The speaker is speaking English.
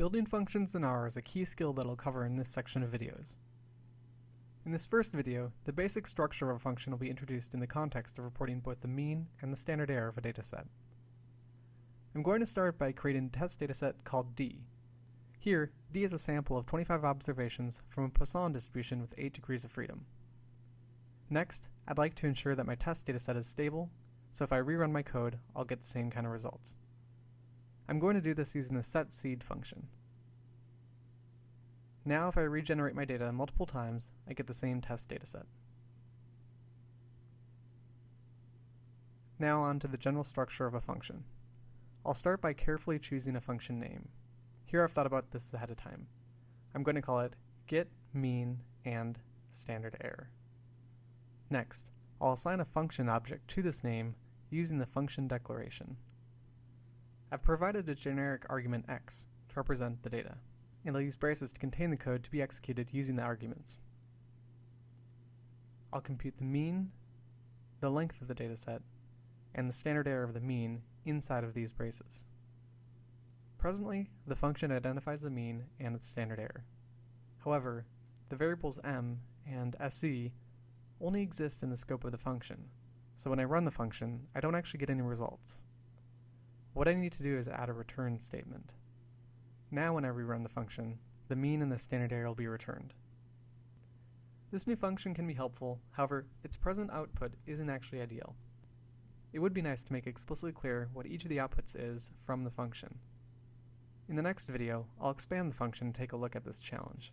Building functions in R is a key skill that I'll cover in this section of videos. In this first video, the basic structure of a function will be introduced in the context of reporting both the mean and the standard error of a dataset. I'm going to start by creating a test dataset called D. Here, D is a sample of 25 observations from a Poisson distribution with 8 degrees of freedom. Next, I'd like to ensure that my test dataset is stable, so if I rerun my code, I'll get the same kind of results. I'm going to do this using the set.seed function. Now if I regenerate my data multiple times, I get the same test dataset. Now on to the general structure of a function. I'll start by carefully choosing a function name. Here I've thought about this ahead of time. I'm going to call it get, mean, and standard error. Next, I'll assign a function object to this name using the function declaration. I've provided a generic argument x to represent the data, and I'll use braces to contain the code to be executed using the arguments. I'll compute the mean, the length of the dataset, and the standard error of the mean inside of these braces. Presently, the function identifies the mean and its standard error. However, the variables m and se only exist in the scope of the function, so when I run the function, I don't actually get any results. What I need to do is add a return statement. Now when I rerun the function, the mean and the standard error will be returned. This new function can be helpful, however, its present output isn't actually ideal. It would be nice to make explicitly clear what each of the outputs is from the function. In the next video, I'll expand the function and take a look at this challenge.